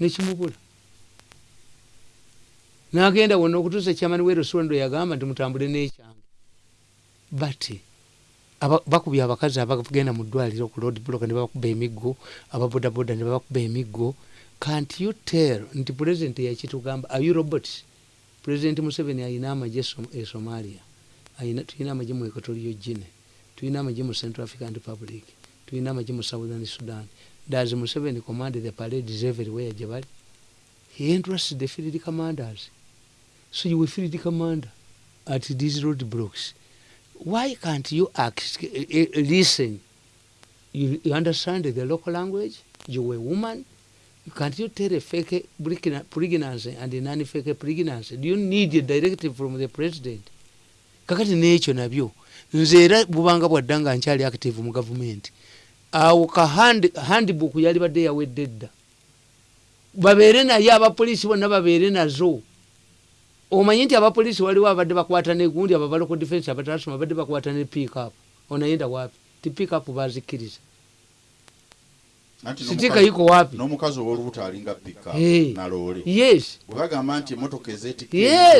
nekimubula nagenda wonna okutuusa ekyamani werosondo yagamba nti mutambule nekyange. But bakubya abakazi abagenda mu ddwaliro ku road block ne babakuba emiggo ababodaboda ne babakuba emiggo can't you tell? Nti president yakitugamba ayu robots president museveni ayina amagye e somalia. Tulina amagye mu equatorio gine tulina amagye mu central african republic. Tulina amagye mu southern sudan does museveni command the parades everywhere gye bali he interests the field commanders. So you will field commander at these roadblocks. Why can't you ask, uh, listen? You, you understand the local language? You're a woman? Can't you tell a fake pregnancy and a non-fake pregnancy? Do you need a directive from the president? Kakati nekyo nabyo nze era bubanga bwadda nga nkyali active mu gavumenti awo ka handbook yali badde yawedde dda. Babeere naye abapoliisi bonna babeere nazo. Omanyi nti abapoliisi waliwo abadde bakwata negundi ababaloko defense abatasoma badde bakwata ne pikup onayenda wapi? Ti pikup bazikkiriza sitika yiko wapi n'omukazi ow'olubuto alinga pika Hey. naloole yes bwebagamba nti emotoka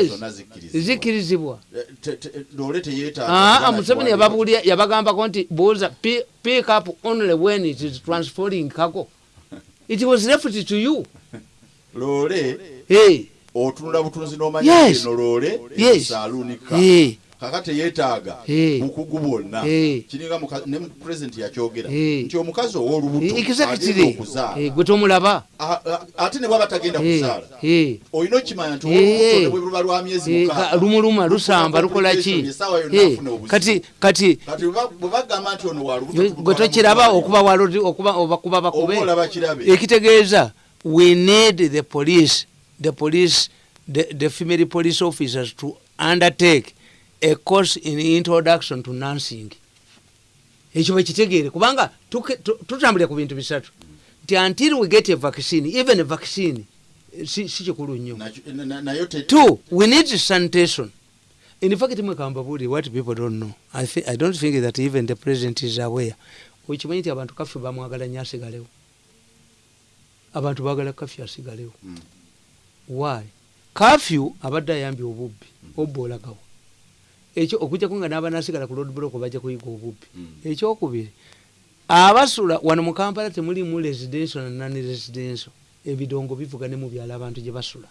zonna zikkirizibwa Eh, te- loole teyeetaaga Ah, na museveni yababulya yabagambako nti buuza pi- pick up only when it is transferring cargo it was left to you loole hey. otunula butunzi n'omanya Yes. eno loole Yes. esaaluunika Hey. Kaka teyeetaaga bukugu bwonna. Kiringa ne pulezidenti yakyogera. Nti omukazi ow'olubuto agenda exactly. okuzaala. Eh, gwe tomulaba. Ate ne bwaba tagenda kuzaala olina okimanya nti bwe luba lwa myezi ka- lumuluma lusamba lukola ki? kati kati bwe ba- bwe bagamba nti ono wa lubuto gwe tulutwala tokiraba okuba obakuba oba bakube ekitegeeza we need the police the police the, the female police officers to undertake a course in introduction to nursing ekyo bakitegeere kubanga tutambulira ku bintu bisatu. Nti until we get a vaccine even a vaccine eh, si si kikulu nnyo. Two we need sanitation. In fact mwekambabuli what people don't know. I, thi- i don't think that even the president is aware. Okimanyi nti abantu kaffe bamwagala nnyo asigalewo. Abantu bagala kafyu asigalewo. Mm. why? Kafyu abadde ayambye obubbi obba olagawo ekyo okujjako nga n'abanasigala ku road block bajja kuyiga obubbi Mm. ekyokubiri abasula wano mu kampala temulimu residential na non residential ebidongo bivuga ne mu byalo abantu gye basula.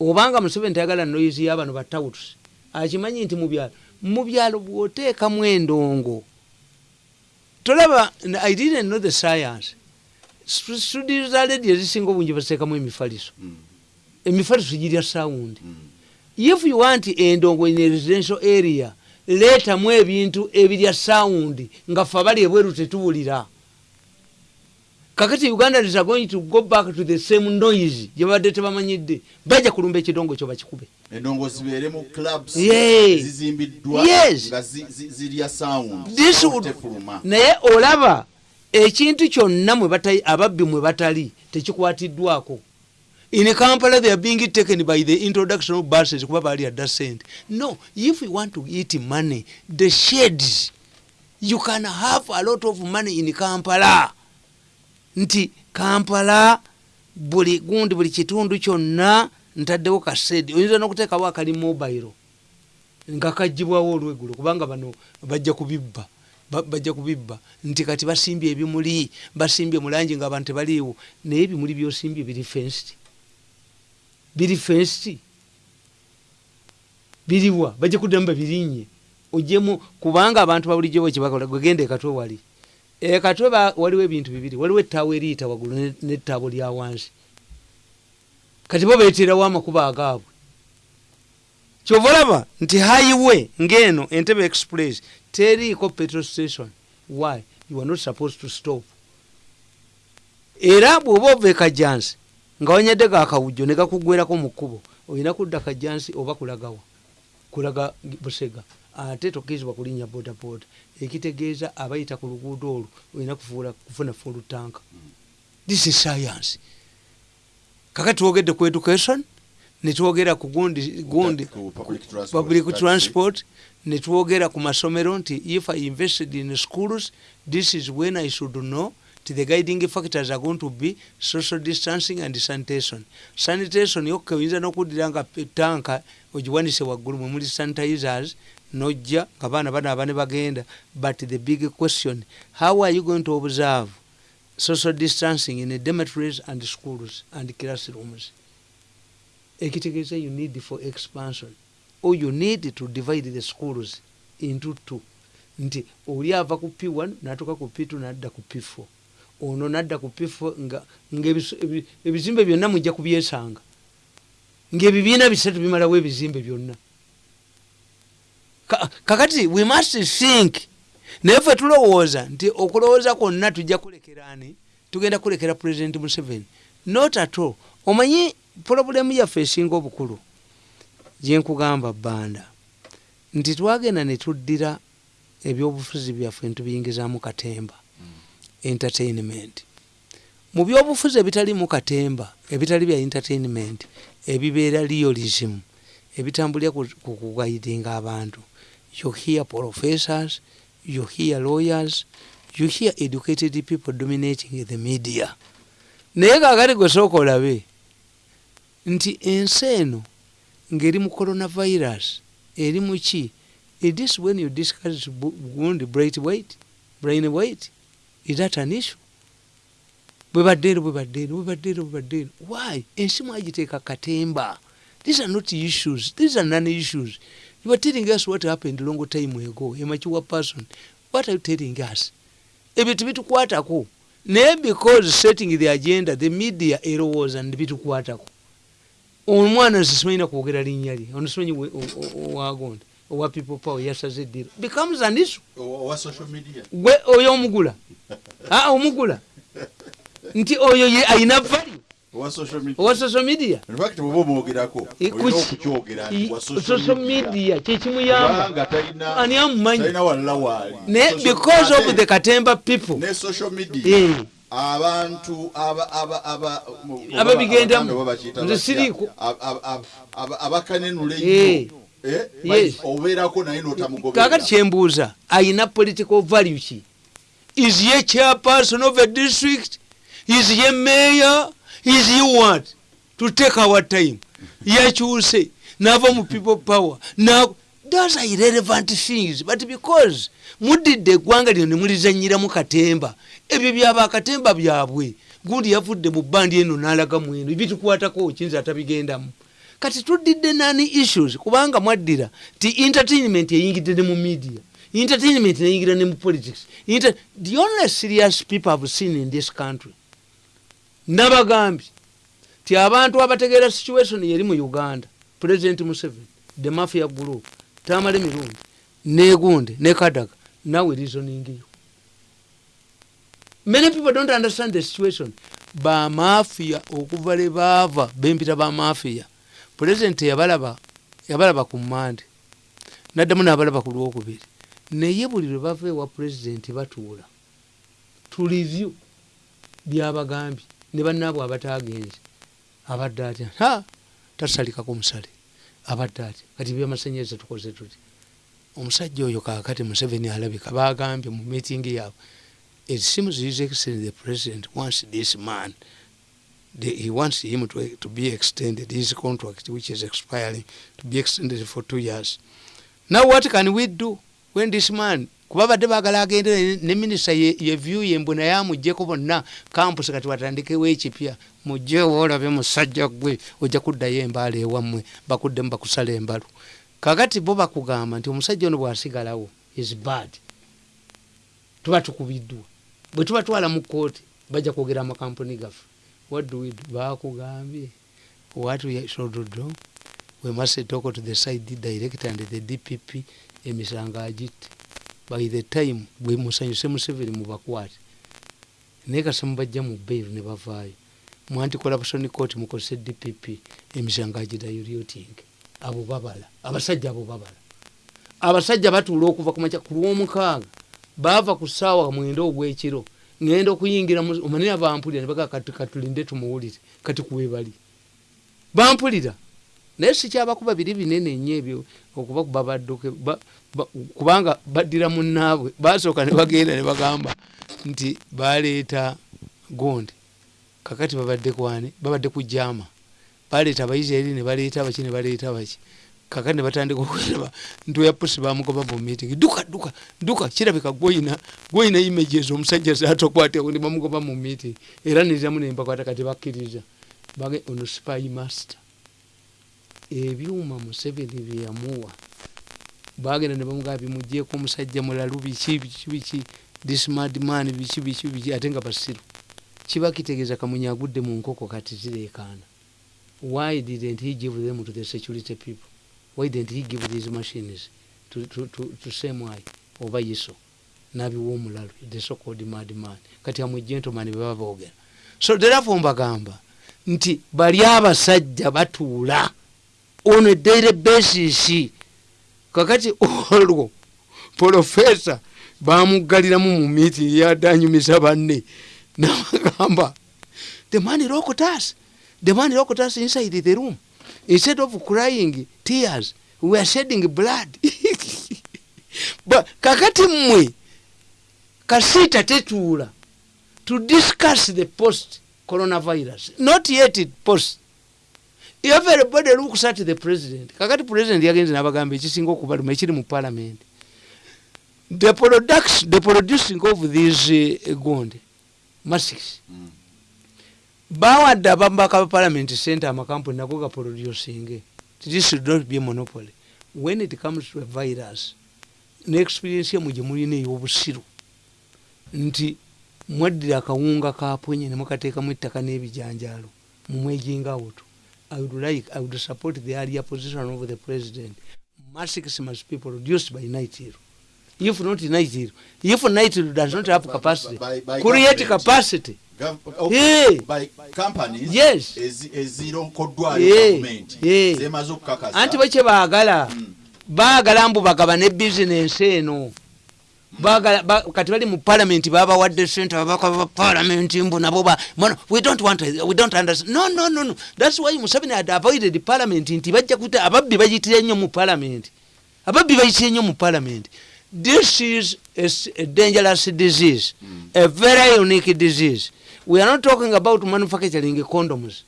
Obanga museveni tayagala noyizi y'abano batawutusi akimanyi nti mu byalo mu byalo bw'oteekamu endongo. Tolaba i didn't know the science. Stu- studio za ledi ezisinga obungi baziteekamu emifaliso. Mm. emifaliso girya sawundi Mm. If you want endongo in a residential area leetamu ebintu ebirya sawundi nga fe abali ebweru tetuwulira. Kakati uganda is going to go back to the same noise gyebabadde tebamanyidde bajja kulumba ekidongo kyo bakikube. Endongo zibeere mu clubs zizimbiddwa nga zi- zi- zirya tefuluma. naye olaba ekintu kyonna ababbi mwe batali tekikwatiddwako in kampala they are being taken by the introduction of buses kuba bali adda sente no if you want to eat money the shades you can have a lot of money in kampala. Nti kampala buli gundi buli kitundu kyonna ntaddewo kasedi oyinza nokuteekawo akali mobile? Nga kagibwawo olweggulo kubanga bano bajja kubibba Ba- bajja kubibba. Nti kati basimbye ebimuli basimbye mulangi nga abantu tebaliiwo naye ebimuli byosimbye biri fenced biri fenced biriwa bajja kuddamu babirinye ojemu kubanga abantu babulijjo bwekibakola gwegenda ekatwe wali. Ekatwe waliwo ebintu bibiri. Waliwo ettaawo eriyita waggulu ne- nettaabo lya wansi. Kati bo beeterawo amakubo agaabwe. Kyova olaba nti highway ngeno entebe express teriiko petrol station. Why? You are not supposed to stop. Era bw'oba ova ekajansi nga wanyadde gakawujjo ne gakugwerako mu kkubo. Olina kudda kajansi oba kulagawa? Kulaga busega. Ate tokkirizibwa kulinnya bodaboda. Ekitegeeza abayita ku luguudo olwo olina kufuna fulutanka this is science. Kaka twogedde ku education netwogera ku gundi gundi public transport, netwogera ku masomero nti if i invested in schools this is when i should know the guiding factors are going to be social distancing and sanitation. Sanitation yokka oyinza n'okuddira nga tanka ogiwanise waggulu mwe muli sanitizers nojja nga baana banaaba ne bagenda. But the big question how are you going to observe social distancing in dormitories and schools and classrooms? Ekitegeeza you need for expansion. Or you need to divide the schools into two. Nti oli ava ku p1 natuuka ku p2 nadda ku p4 ono nadda ku p4 nga ebizimbe byonna mujja kubyesanga. Ngaebibiina bisatu bimalawo ebizimbe byonna. Kakati we must think. Naye fe tulowooza nti okulowooza kwonna tujja kulekerani tugenda kulekera president museveni. Not at all. Omanyi pulobulemu yaffe esinga obukulu? Gyenkugamba bbanda. Nti twagenda ne tuddira ebyobufuzi byaffe ntubiyingizaamu katemba entertainment. Mu byobufuzi ebitalimu katemba ebitali bya entertainment ebibeera realism ebitambulira ku kugaidinga abantu. You hear professors you hear lawyers you hear educated people dominating the media. Naye kakati gwesooka olabe nti ensi eno ng'eri mu coronavirus eri muki itis when you discuss gundi bright weight brain weight is that an issue bwebaddeero bwebaddeero bwebaddeero bwebaddeero why ensi mwagiteeka katemba these are not issues these are non issues you are telling us what happened long time ago a mature person what are you telling us ebyo tebitukwatako naye because setting the agenda the media erowooza nebitukwatako omwana nsisimanyina kwogera linnya lye ono simanyi wagonda owa people power yasaze eddiro becomes an issue. Owa social media. Gwe oyo omugula. Aa omugula. Nti oyo ye ayina value. Owa social media. Social media. Kyekimuyamba ani amumanyi? naye because of the katemba people. Eh. abantu aba- aba- aba- mu- Ababigendamu. Nze siriiko. Ab- ab- ab- ab- abakanenula ennyo Eh. Obeerako naye n'otamugoberera. Kyembuuza ayina political value ki? Is ye chairperson of a district? Is ye mayor? Is ye what? To take our time. Yakyuse nava mu people power. Na those are irrelevant things but because muddidde eggwanga lino nemulizanyiramu katemba ebyo byaba katemba byabwe. Gundi yavudde mu bandi eno n'alaga mu eno ebitukwatako kiyinza atabigendamu kati tuddidde nani issues? Kubanga mwaddira ti entertainment eyingidde ne mu media entertainment neyingira ne mu politics. Inter the only serious people have seen in this country nabagambye ti abantu abategeera situation yeri mu uganda president museveni the mafia group tamale mirundi negunde ne kadaga nawe reasoning you many people don't understand the situation. Bamafia okuva le baava bempita bamafia pulezidenti yabalaba yabalaba ku mmande naddamu n'abalaba ku lwokubiri. Naye buli lwe bava ewa pulezidenti batuula. Tulivyu byabagambye ne bannaabwe abatagenze abadde atya? Ha! Tasalikako musale. Abadde atya? Kati byamasanyalaze tukoze tuti? Omusajja oyo kakati museveni alabika bagambye mu meetingi yaabwe it seems his excellency the president wants this man the, he wants him to, to be extended his contract which is expiring to be extended for two years. Now what can we do when this man kuba badde bagala agendere ne minisita yevyu yembwe naye amugjeko bonna campus kati watandikewo ekipya mugjewo olabe musajja gwe ojja kuddayo embaala ewammwe bakuddemu bakusala embalu. Kakati bo bakugamba nti omusajja ono bwasigalawo is bad. Tuba tukubiddwa. Bwe tubatwala mu kooti bajja kwogera amakampuni gaffe what do we do? Bakugambye. What we should do we must talk to the side director and the dpp emisango agitte by the time bwe musanyuse museveni mubakwate. Naye kasa mubajja mu bairu ne bavaayo. Mu anticorruption court mukozese dpp emisango agirayo lyotinge abo babala abasajja abo babala. Abasajja batuula okuva kumaca ku lwomukaaga. Baava ku ssaawa mwenda ogwekiro ngenda okuyingira omanira bampulira nebaga kati katulinde tumuwulire kati kuwebali. Bampulira. Naye sikyabakuba biri binene nnyo ebyo okubakuba badduke ba- ba- kubanga baddira munnaabwe basooka ne bagenda ne bagamba nti baleeta gondi. Kakati babadde kwani babadde ku jama baleeta abaisirairi ne baleeta abaki ne baleeta abaki kakati ne batandika okulaba nti oya pusi bamugoba mu meeting duka duka duka kirabika gwoyina gwoyina images omusajja zatokwateko ne bamugoba mu meeting era niramu nempakwata kati bakkiriza bage ono spy master. Ebyuma museveni byeyamuwa bagenda ne bamugaba bimugyeko omusajja mulalu biki biki biki this madman biki biki biki ate nga basiru. Kiba kitegeeza kamunye agudde mu nkoko kati zireekaana. Why didn't he give them to the security people why didn't he give these machines to, to, to, to semwai oba yiso nabiwa omulalu the so called madman kati amwe gentleman bebaba boogera so therefore mbagamba nti bali abasajja batuula on a daily basis. Kakati olwo profesa bamugaliramu mu meeting yadanyumisa banne nabagamba the man locked us the man locked us inside the room. Instead of crying tears. We are shedding blood. But kakati mmwe kasiita tetuula to discuss the post coronavirus. Not yet post. Everybody looks at the president kakati president yagenze nabagamba ekisinga okubaluma ekiri mu parliament. The, production, the producing of these uh, gonde masks Mm. bawadde abambaka ba parliament center amakampuni nago gaproducing this should not be a monopoly. When it comes to a virus neexperience yamwe gye mulina ey'obusiru nti mwaddira akawunga kapwenye nemukateekamu ettaka n'ebijanjaalo mumwejinga wutu i would like i would support the earlier position of the president. Masks must be produced by nightiru if not nightiru if nightiru does not have capacity By- by create government. capacity Anti bo kye baagala baagala mbu bagaba ne bizinensi eno. Ba- kati bali mu palamenti babawadde sente babaka ba palamenti mbu nabo we don't want we don't understand. No no no no. That's why museveni had avoided parliament nti bajja kuta ababbi bayitire nnyo mu palamenti ababbi bayitire nnyo mu palamenti this is a, a dangerous disease. A very unique disease we are not talking about manufacturing condoms.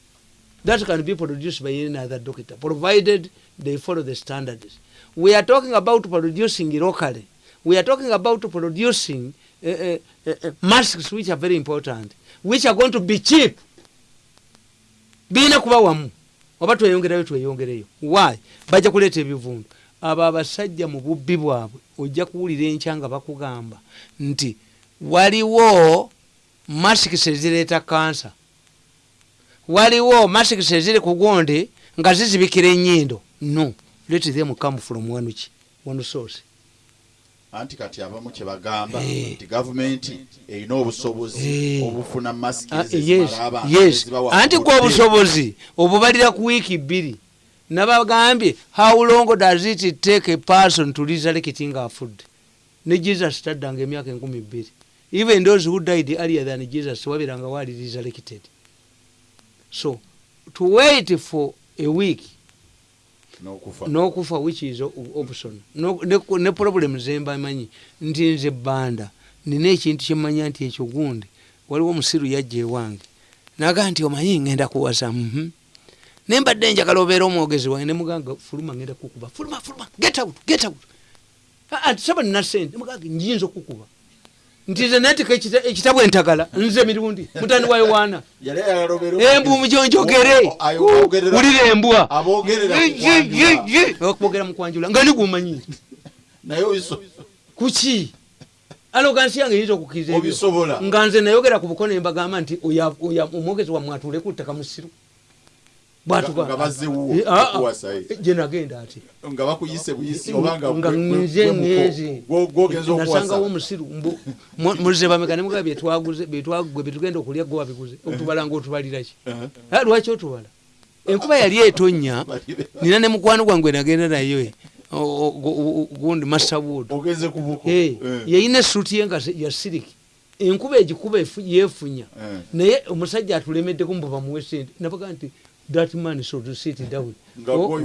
That can be produced by any other doctor provided they follow the standards. We are talking about producing locally. We are talking about producing uh, uh, uh, masks which are very important which are going to be cheap. Biina kuba wamu. Oba tweyongerayo tweyongereyo why? Bajja kuleeta ebivundu. Abo abasajja mu bubbi bwabwe ojja kuwulira enkya nga bakugamba nti waliwo masks ezireeta kansa. Waliwo masks eziri ku gonde nga zizibikira ennyindo. No let them come from wanuki one source. Anti kati abamu kye bagamba Eh. nti gavumenti erina obusobozi Eh. obufuna masiki Ah, gwe obusobozi obubalira ku wiiki bbiri. Nabagambye how long does it take a person to resurrect nga afudde ne jesus taddanga emyaka enkumi bbiri even those who died earlier than jesus wabiranga wali resurrected. So to wait for a week n'okufa. n'okufa which is option No- ne, ne problem zembamanyi nti nze bbanda. Nina ekintu kyemanya nti ekyo gundi waliwo omusiru yajja ewange. Naga nti omanyi ngenda kuwasa mhm. Nembadde njagala obeera omwogezi wange nemuganga fuluma ngenda kukuba. Fuluma fuluma. Get out get out. Ah, ah, saba nina sente muganga njinza okukuba nti nze natika ekita- ekitabu entagala nze mirundi mutani wa yowaana. Embu mujonjogere wulira embwa. Ku okwogera mukwanjula. nga nigumanyi. Kuki? Alogansi yange eyinza okukkiriza nga nze nayogera ku buko nembagamba nti omwogezi wammwe atuuleku ttaka musiru Nga- nga wuwo, Eh, ah, eh. ati nga bakuyise buyisi nga nga nze ngezi nasangawo omusiru muze bameka byetwaguze byetwagwe byetugenda okulya gwe wabiguze otubala ngaotubaliraki Uh-huh. Ah, lwaki otubala? Enkuba yali etonnya nina ne mukwano gwange nagenda naye gundi masterwood Eh, yayina esuuti ye nga se- ya siriki enkuba egikuba efu- yeefunya. Eh. naye omusajja atulemeddeko mbu bamuwe sente nabaga nti that man should sit down. Oh,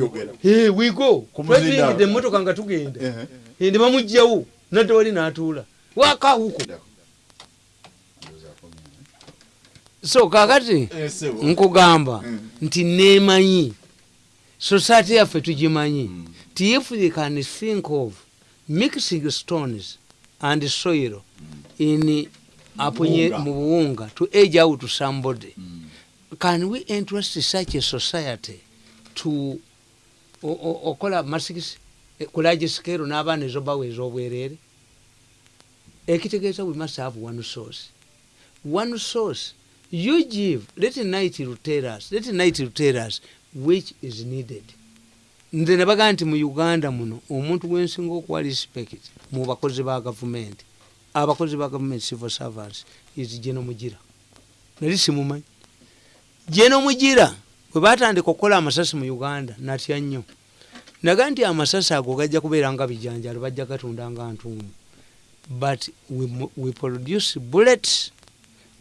eh, we go. Twetuyingidde emmotoka nga tugenda Eh, Eh, ne bamugjawo nadde wali n'atuula. Wakawuko so kakati Eh, nkugamba Mm. nti nemanyi. Society yaffe tugimanyi. Mm. ti if they can think of mixing stones and soil in apunye mu buwunga to age out to somebody. Mm. Can we interest such a society to o- o- okola masikisi kulagisikero n'abaana ezo baweeza obwereere ekitegeeza we must have one source. One source you give let night tell us let night tell us which is needed. Nze ne bagaa nti mu uganda muno omuntu gwensinga okuwa respect mu bakozi ba gavumenti abakozi ba gavumenti civil servants is geno mugira. Nali simumanyi geno mugira bwe batandika okukola amasasi mu uganda natya nnyo. Naga nti amasasi ago gajja kubeera nga bijanjalo bajja gatunda nga ntuumu. But we, we produce bullets.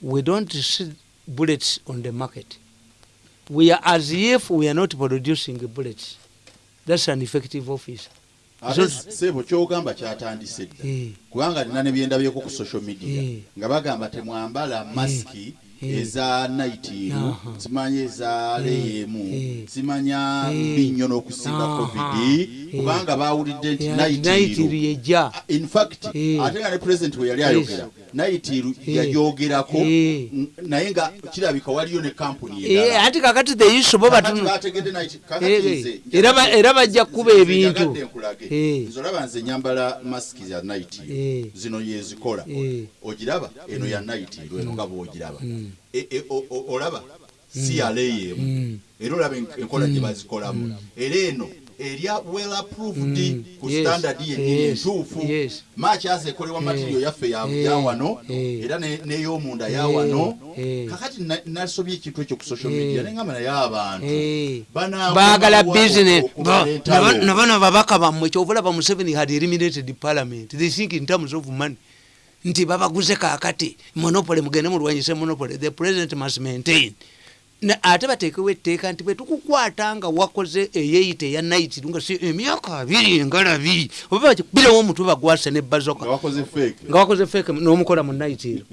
We don't see bullets on the market. We are as if we are not producing bullets. That's an effective officer. Sebo kyogamba kyatandise dda Eh, kubanga nina ne byendabyeko ku social media Eh. nga bagamba temwambala masiki Eh. Eza naitiru Aha. simanya eza leyemu Eh. simanya Eh. binnyo n'okusinga Aha. covid Eh. Kubanga bawulidde nti ya- naitiru naitiru yejja in fact Eh. ate nga ne president we yali ayogera naitiru Eh. yayogerako Eh. naye nga kirabika waliyo ne kampuni Eh, ati kakati the issue bo Kakati batunu bategedde naiti- kakati Eh, nze eh, era ba- era bajja kukuba ebintu. Eh. nze olaba nze nyambala masiki za naiti Eh. zino yezikola Eh. ogiraba eno ya naiti lweno nga bwogiraba Mm. E- e- o- olaba si yaleyemu Mm. era olaba en- enkola gye bazikolamu era eno erya well approved Mm. ku Yes. standard yennyini Yes. entuufu Yes. maaki aza ekolebwa material yaffe ya Eh. Eh. era ne- n'ey'omunda ya Eh. wano Eh. kakati na- nasobye ekintu ekyo ku social Eh. media nengamba naye abantu Eh. Banaaguma baagala wa- business okubaleetawo. nabano babaka bammwe kyovulaba museveni had eliminated parliament they think in terms of money nti babaguze kakati monopoly mugende mulwanyise monopoly the president must maintain ate bateekewo etteeka nti bwe tukukwata nga wakoze eyeyita eya naitiru nga si emyaka abiri engalabi oba bakikubirewo omutwe bagwase ne bazoka. Nga wakoze feke n'omukola mu naitiru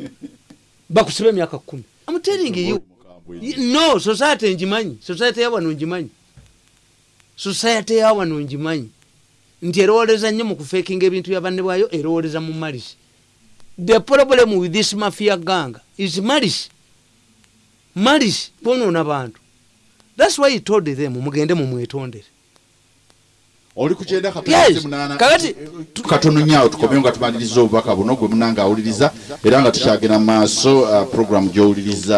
bakusiba emyaka kumi. I'm telling you. No society ngimanyi. Society yawano ngimanyi. Society yawano ngimanyi. Nti erowooleza nnyo mu kufekinga ebintu bya banne bwayo erowooleza mu malisi the problem with this mafia gang is malisi malisi bonoona bantu. Thats why he told them mugende mumwetondere. Katono nyawo tukomeo nga tumaliriza obubaka buno gwe munanga awuliriza era nga tukyagenda mu maaso uh, program gy'owuliriza